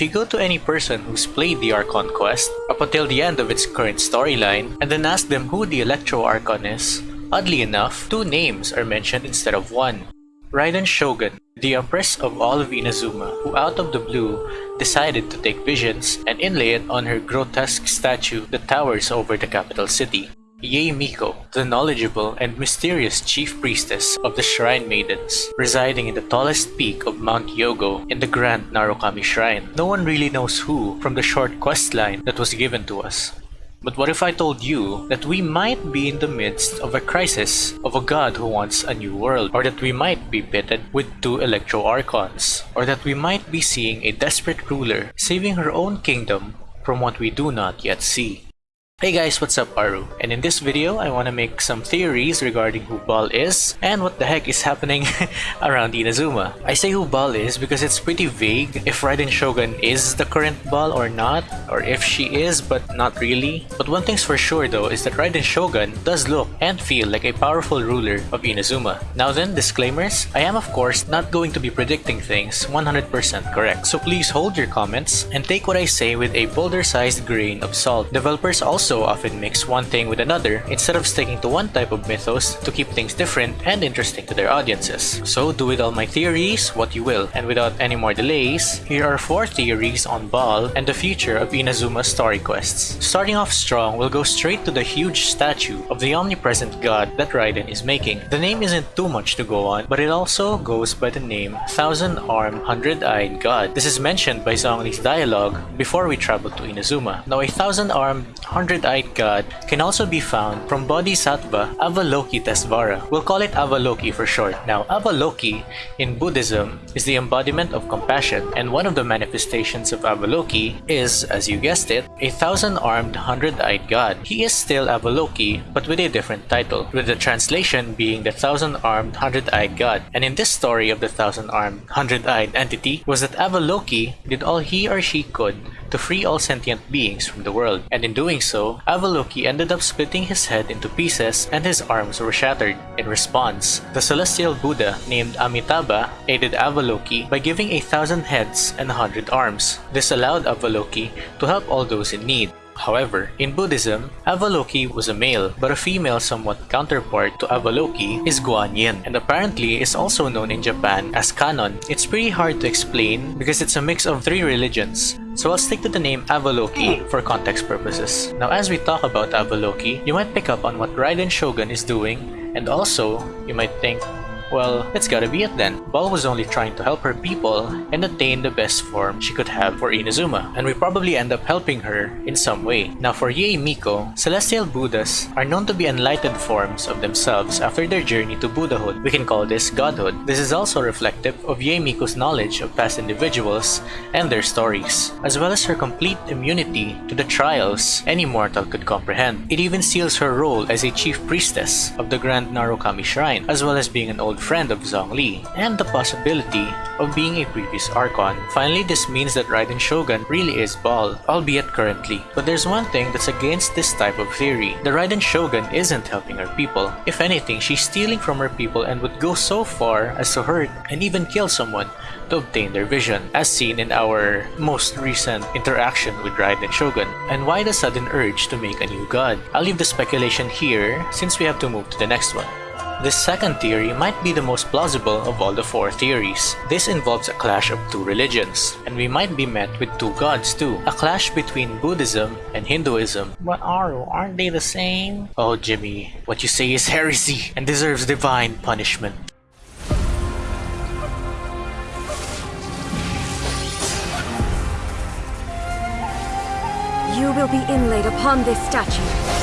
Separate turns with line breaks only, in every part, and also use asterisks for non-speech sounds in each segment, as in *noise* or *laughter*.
If you go to any person who's played the Archon quest up until the end of its current storyline and then ask them who the Electro Archon is, oddly enough, two names are mentioned instead of one. Raiden Shogun, the Empress of all of Inazuma, who out of the blue decided to take visions and inlay it on her grotesque statue that towers over the capital city. Yae Miko, the knowledgeable and mysterious chief priestess of the Shrine Maidens, residing in the tallest peak of Mount Yougou in the Grand Narukami Shrine. No one really knows who from the short quest line that was given to us. But what if I told you that we might be in the midst of a crisis of a god who wants a new world, or that we might be pitted with two Electro Archons, or that we might be seeing a desperate ruler saving her own kingdom from what we do not yet see? Hey guys, what's up Aru? And in this video, I want to make some theories regarding who Baal is and what the heck is happening *laughs* around Inazuma. I say who Baal is because it's pretty vague if Raiden Shogun is the current Baal or not, or if she is but not really. But one thing's for sure though is that Raiden Shogun does look and feel like a powerful ruler of Inazuma. Now then, disclaimers, I am of course not going to be predicting things 100% correct, so please hold your comments and take what I say with a boulder-sized grain of salt. Developers also also often mix one thing with another instead of sticking to one type of mythos to keep things different and interesting to their audiences. So do with all my theories what you will, and without any more delays, here are 4 theories on Baal and the future of Inazuma's story quests. Starting off strong, we'll go straight to the huge statue of the omnipresent god that Raiden is making. The name isn't too much to go on, but it also goes by the name Thousand Arm Hundred Eyed God. This is mentioned by Zhongli's dialogue before we travel to Inazuma. Now a thousand armed hundred eyed god can also be found from Bodhisattva Avalokitesvara. We'll call it Avaloki for short. Now, Avaloki in Buddhism is the embodiment of compassion, and one of the manifestations of Avaloki is, as you guessed it, a thousand-armed, hundred-eyed god. He is still Avaloki, but with a different title, with the translation being the thousand-armed, hundred-eyed god. And in this story of the thousand-armed, hundred-eyed entity was that Avaloki did all he or she could to free all sentient beings from the world, and in doing so, Avaloki ended up splitting his head into pieces and his arms were shattered. In response, the celestial Buddha named Amitabha aided Avaloki by giving a thousand heads and a hundred arms. This allowed Avaloki to help all those in need. However, in Buddhism, Avaloki was a male, but a female somewhat counterpart to Avaloki is Guanyin, and apparently is also known in Japan as Kannon. It's pretty hard to explain because it's a mix of three religions, so I'll stick to the name Avaloki for context purposes. Now as we talk about Avaloki, you might pick up on what Raiden Shogun is doing, and also, you might think, well, that's gotta be it then. Baal was only trying to help her people and attain the best form she could have for Inazuma, and we probably end up helping her in some way. Now for Yae Miko, Celestial Buddhas are known to be enlightened forms of themselves after their journey to Buddhahood. We can call this Godhood. This is also reflective of Yae Miko's knowledge of past individuals and their stories, as well as her complete immunity to the trials any mortal could comprehend. It even seals her role as a chief priestess of the Grand Narukami Shrine, as well as being an old friend of Zhongli, and the possibility of being a previous Archon. Finally, this means that Raiden Shogun really is Baal, albeit currently. But there's one thing that's against this type of theory. The Raiden Shogun isn't helping her people. If anything, she's stealing from her people and would go so far as to hurt and even kill someone to obtain their vision, as seen in our most recent interaction with Raiden Shogun. And why the sudden urge to make a new god? I'll leave the speculation here since we have to move to the next one. This second theory might be the most plausible of all the four theories. This involves a clash of two religions, and we might be met with two gods too. A clash between Buddhism and Hinduism. But Aru, aren't they the same? Oh Jimmy, what you say is heresy and deserves divine punishment.
You will be inlaid upon this statue.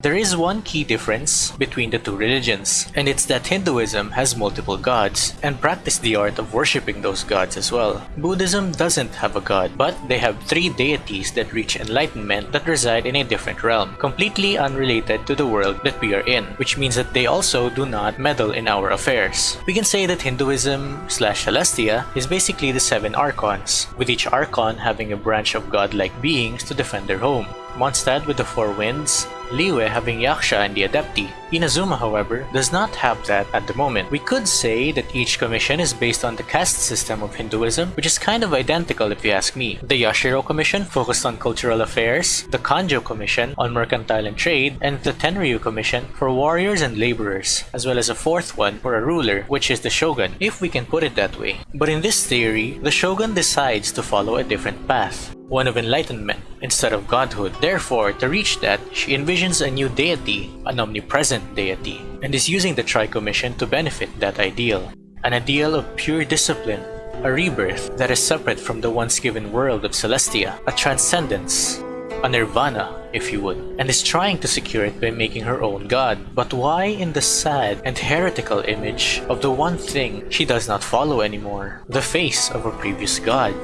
There is one key difference between the two religions, and it's that Hinduism has multiple gods and practice the art of worshipping those gods as well. Buddhism doesn't have a god, but they have three deities that reach enlightenment that reside in a different realm, completely unrelated to the world that we are in, which means that they also do not meddle in our affairs. We can say that Hinduism slash Celestia is basically the seven archons, with each archon having a branch of godlike beings to defend their home. Mondstadt with the Four Winds, Liyue having Yaksha and the Adepti. Inazuma, however, does not have that at the moment. We could say that each commission is based on the caste system of Hinduism, which is kind of identical if you ask me. The Yashiro Commission focused on cultural affairs, the Kanjou Commission on mercantile and trade, and the Tenryou Commission for warriors and laborers, as well as a fourth one for a ruler, which is the Shogun, if we can put it that way. But in this theory, the Shogun decides to follow a different path one of enlightenment instead of godhood. Therefore, to reach that, she envisions a new deity, an omnipresent deity, and is using the Tri-Commission to benefit that ideal. An ideal of pure discipline, a rebirth that is separate from the once given world of Celestia, a transcendence, a nirvana, if you would, and is trying to secure it by making her own god. But why in the sad and heretical image of the one thing she does not follow anymore, the face of her previous god?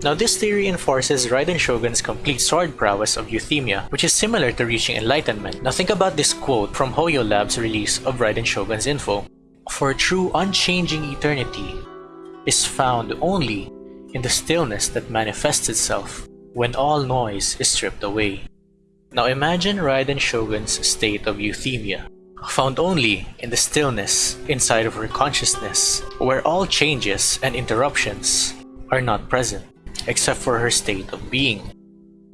Now this theory enforces Raiden Shogun's complete sword prowess of euthymia, which is similar to reaching enlightenment. Now think about this quote from HoYoLAB's release of Raiden Shogun's info. For true unchanging eternity is found only in the stillness that manifests itself when all noise is stripped away. Now imagine Raiden Shogun's state of euthymia, found only in the stillness inside of her consciousness, where all changes and interruptions are not present except for her state of being.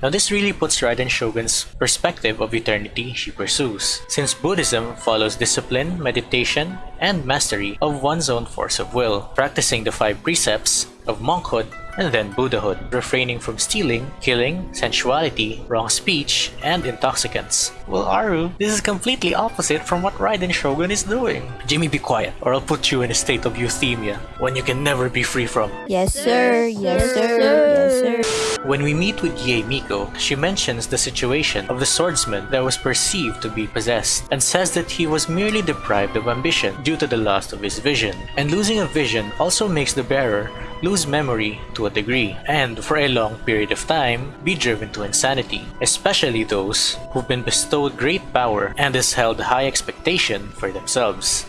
Now this really puts Raiden Shogun's perspective of eternity she pursues, since Buddhism follows discipline, meditation, and mastery of one's own force of will, practicing the five precepts of monkhood and then Buddhahood, refraining from stealing, killing, sensuality, wrong speech, and intoxicants. Well, Aru, this is completely opposite from what Raiden Shogun is doing. Jimmy, be quiet, or I'll put you in a state of euthymia, one you can never be free from.
Yes, sir. Yes, sir. Yes, sir.
When we meet with Yae Miko, she mentions the situation of the swordsman that was perceived to be possessed, and says that he was merely deprived of ambition due to the loss of his vision. And losing a vision also makes the bearer lose memory to a degree, and for a long period of time, be driven to insanity, especially those who've been bestowed great power and has held high expectation for themselves.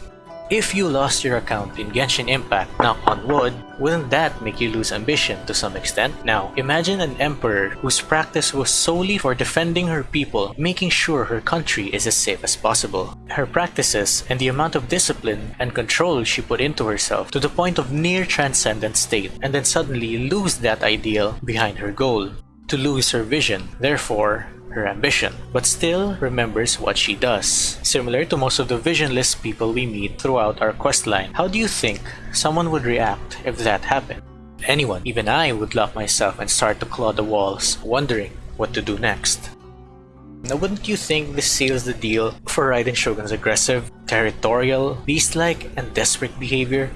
If you lost your account in Genshin Impact, knock on wood, wouldn't that make you lose ambition to some extent? Now, imagine an emperor whose practice was solely for defending her people, making sure her country is as safe as possible. Her practices and the amount of discipline and control she put into herself to the point of near transcendent state, and then suddenly lose that ideal behind her goal. To lose her vision, therefore, her ambition, but still remembers what she does. Similar to most of the visionless people we meet throughout our questline, how do you think someone would react if that happened? Anyone, even I, would lock myself and start to claw the walls, wondering what to do next. Now wouldn't you think this seals the deal for Raiden Shogun's aggressive, territorial, beast-like, and desperate behavior?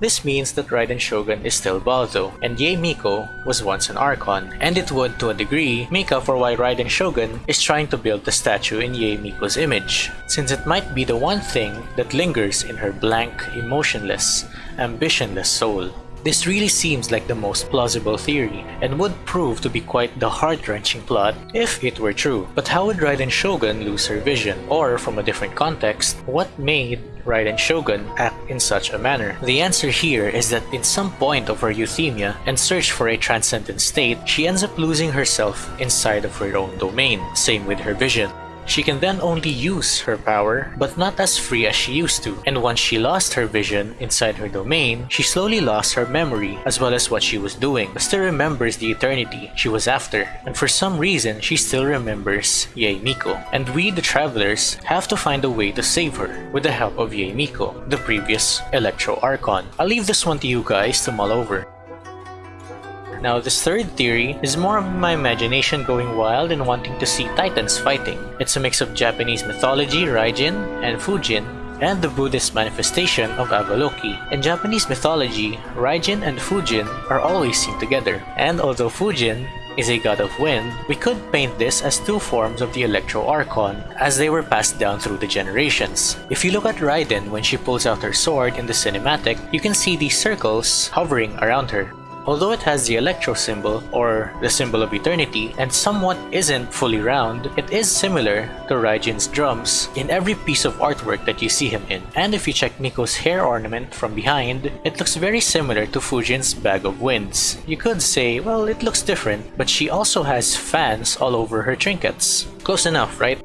This means that Raiden Shogun is still Baldo, and Yae Miko was once an Archon, and it would, to a degree, make up for why Raiden Shogun is trying to build the statue in Yae Miko's image, since it might be the one thing that lingers in her blank, emotionless, ambitionless soul. This really seems like the most plausible theory, and would prove to be quite the heart-wrenching plot if it were true. But how would Raiden Shogun lose her vision? Or, from a different context, what made Raiden Shogun act in such a manner? The answer here is that in some point of her euthymia and search for a transcendent state, she ends up losing herself inside of her own domain, same with her vision. She can then only use her power, but not as free as she used to. And once she lost her vision inside her domain, she slowly lost her memory as well as what she was doing, but still remembers the eternity she was after. And for some reason, she still remembers Yae Miko. And we, the travelers, have to find a way to save her with the help of Yae Miko, the previous Electro Archon. I'll leave this one to you guys to mull over. Now, this third theory is more of my imagination going wild and wanting to see titans fighting. It's a mix of Japanese mythology, Raijin, and Fujin, and the Buddhist manifestation of Avaloki. In Japanese mythology, Raijin and Fujin are always seen together, and although Fujin is a god of wind, we could paint this as two forms of the Electro Archon as they were passed down through the generations. If you look at Raiden when she pulls out her sword in the cinematic, you can see these circles hovering around her. Although it has the Electro symbol, or the symbol of eternity, and somewhat isn't fully round, it is similar to Raijin's drums in every piece of artwork that you see him in. And if you check Miko's hair ornament from behind, it looks very similar to Fujin's Bag of Winds. You could say, well, it looks different, but she also has fans all over her trinkets. Close enough, right?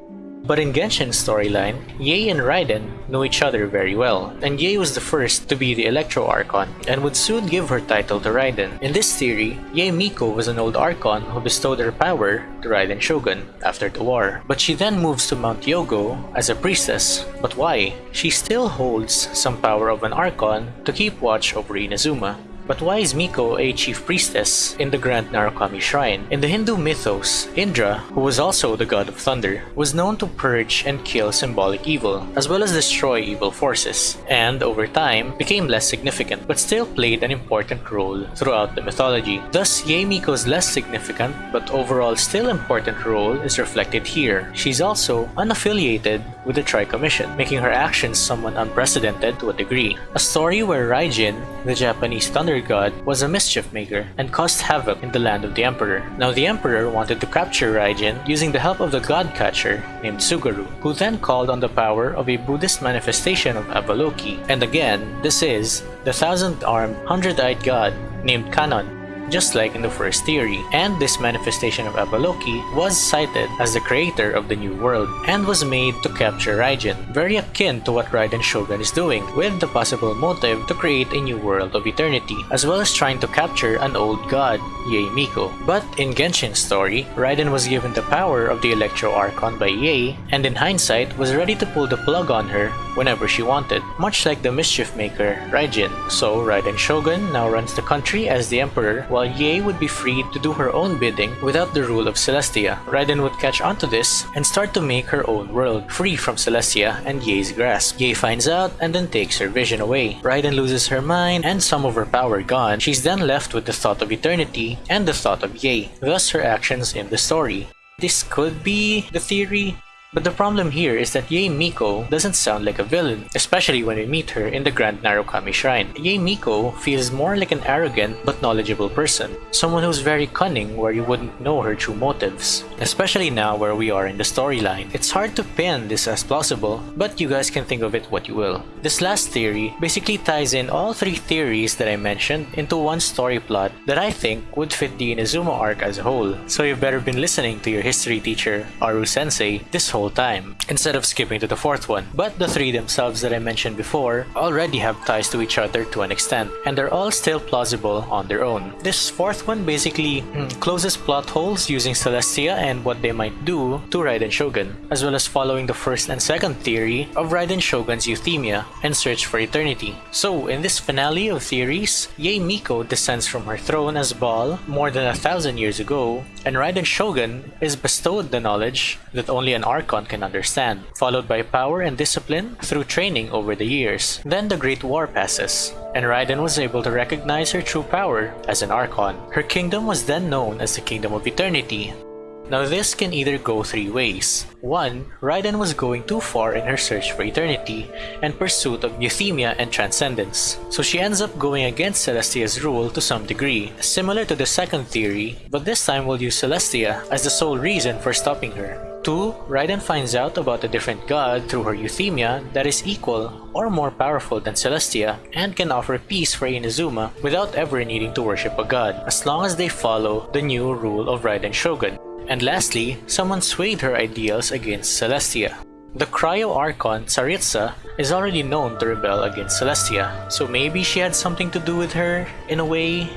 But in Genshin's storyline, Yae and Raiden know each other very well, and Yae was the first to be the Electro Archon and would soon give her title to Raiden. In this theory, Yae Miko was an old Archon who bestowed her power to Raiden Shogun after the war. But she then moves to Mount Yougou as a priestess. But why? She still holds some power of an Archon to keep watch over Inazuma. But why is Miko a chief priestess in the Grand Narukami Shrine? In the Hindu mythos, Indra, who was also the god of thunder, was known to purge and kill symbolic evil, as well as destroy evil forces, and over time became less significant, but still played an important role throughout the mythology. Thus, Yae Miko's less significant, but overall still important role is reflected here. She's also unaffiliated with the Tri Commission, making her actions somewhat unprecedented to a degree. A story where Raijin, the Japanese thunder god was a mischief maker and caused havoc in the land of the Emperor. Now the Emperor wanted to capture Raijin using the help of the god catcher named Tsugaru, who then called on the power of a Buddhist manifestation of Avaloki. And again, this is the thousand-armed, hundred-eyed god named Kannon just like in the first theory, and this manifestation of Avaloki was cited as the creator of the New World and was made to capture Raijin, very akin to what Raiden Shogun is doing, with the possible motive to create a new world of eternity, as well as trying to capture an old god, Yae Miko. But in Genshin's story, Raiden was given the power of the Electro Archon by Yae, and in hindsight was ready to pull the plug on her whenever she wanted, much like the mischief maker, Raijin. So Raiden Shogun now runs the country as the Emperor, while Yae would be free to do her own bidding without the rule of Celestia. Raiden would catch onto this and start to make her own world, free from Celestia and Yae's grasp. Yae finds out and then takes her vision away. Raiden loses her mind and some of her power gone. She's then left with the thought of eternity and the thought of Yae, thus her actions in the story. This could be the theory, but the problem here is that Yae Miko doesn't sound like a villain, especially when we meet her in the Grand Narukami Shrine. Yae Miko feels more like an arrogant but knowledgeable person, someone who's very cunning where you wouldn't know her true motives. Especially now where we are in the storyline. It's hard to pin this as plausible, but you guys can think of it what you will. This last theory basically ties in all three theories that I mentioned into one story plot that I think would fit the Inazuma arc as a whole. So you've better been listening to your history teacher, Aru Sensei, this whole whole time, instead of skipping to the fourth one. But the three themselves that I mentioned before already have ties to each other to an extent, and they're all still plausible on their own. This fourth one basically hmm, closes plot holes using Celestia and what they might do to Raiden Shogun, as well as following the first and second theory of Raiden Shogun's euthymia and search for eternity. So, in this finale of theories, Yae Miko descends from her throne as Baal more than a thousand years ago, and Raiden Shogun is bestowed the knowledge that only an Archon can understand, followed by power and discipline through training over the years. Then the Great War passes, and Raiden was able to recognize her true power as an Archon. Her kingdom was then known as the Kingdom of Eternity, now this can either go three ways. One, Raiden was going too far in her search for eternity and pursuit of euthymia and transcendence, so she ends up going against Celestia's rule to some degree, similar to the second theory, but this time we'll use Celestia as the sole reason for stopping her. 2. Raiden finds out about a different god through her euthymia that is equal or more powerful than Celestia and can offer peace for Inazuma without ever needing to worship a god, as long as they follow the new rule of Raiden Shogun. And lastly, someone swayed her ideals against Celestia. The Cryo Archon, Tsaritsa, is already known to rebel against Celestia, so maybe she had something to do with her, in a way,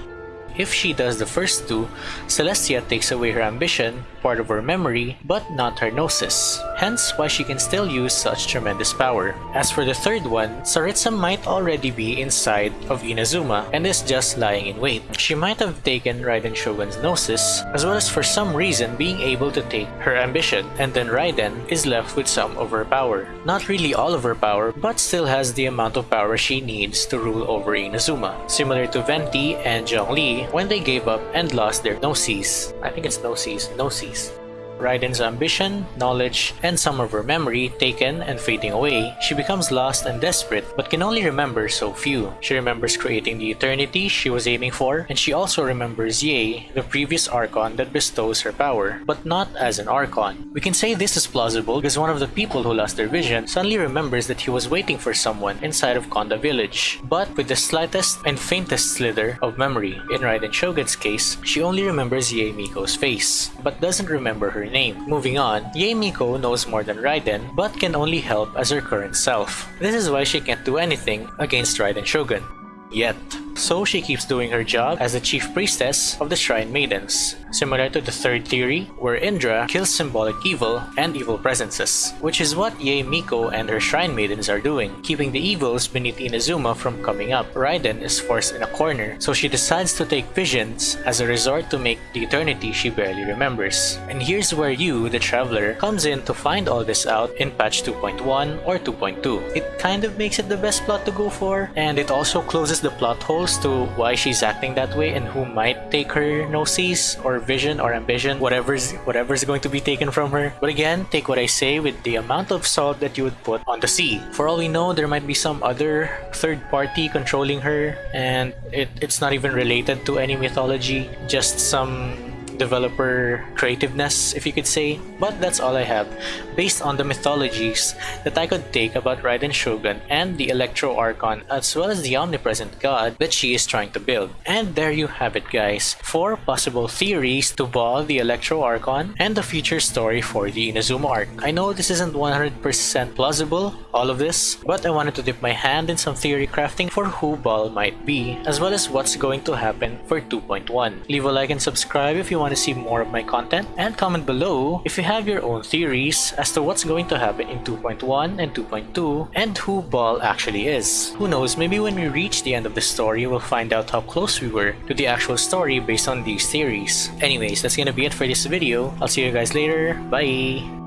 if she does the first two, Celestia takes away her ambition, part of her memory, but not her gnosis, hence why she can still use such tremendous power. As for the third one, Tsaritsa might already be inside of Inazuma and is just lying in wait. She might have taken Raiden Shogun's gnosis, as well as for some reason being able to take her ambition, and then Raiden is left with some of her power. Not really all of her power, but still has the amount of power she needs to rule over Inazuma, similar to Venti and Zhongli when they gave up and lost their Gnosis. I think it's Gnosis, Gnosis. Raiden's ambition, knowledge, and some of her memory taken and fading away, she becomes lost and desperate but can only remember so few. She remembers creating the eternity she was aiming for, and she also remembers Yae, the previous Archon that bestows her power, but not as an Archon. We can say this is plausible because one of the people who lost their vision suddenly remembers that he was waiting for someone inside of Konda village, but with the slightest and faintest slither of memory. In Raiden Shogun's case, she only remembers Yae Miko's face, but doesn't remember her name. Moving on, Yae Miko knows more than Raiden, but can only help as her current self. This is why she can't do anything against Raiden Shogun. Yet. So she keeps doing her job as the chief priestess of the Shrine Maidens, similar to the third theory, where Indra kills symbolic evil and evil presences, which is what Yae Miko and her Shrine Maidens are doing, keeping the evils beneath Inazuma from coming up. Raiden is forced in a corner, so she decides to take visions as a resort to make the eternity she barely remembers. And here's where you, the traveler, comes in to find all this out in patch 2.1 or 2.2. It kind of makes it the best plot to go for, and it also closes the plot holes to why she's acting that way and who might take her gnosis or vision or ambition, whatever's whatever's going to be taken from her. But again, take what I say with the amount of salt that you would put on the sea. For all we know, there might be some other third party controlling her, and it, it's not even related to any mythology, just some developer creativeness, if you could say. But that's all I have, based on the mythologies that I could take about Raiden Shogun and the Electro Archon, as well as the omnipresent god that she is trying to build. And there you have it guys, 4 possible theories to Baal the Electro Archon and the future story for the Inazuma arc. I know this isn't 100% plausible, all of this, but I wanted to dip my hand in some theory crafting for who Baal might be, as well as what's going to happen for 2.1. Leave a like and subscribe if you want want to see more of my content and comment below if you have your own theories as to what's going to happen in 2.1 and 2.2 and who Baal actually is. Who knows, maybe when we reach the end of the story we'll find out how close we were to the actual story based on these theories. Anyways, that's gonna be it for this video. I'll see you guys later. Bye!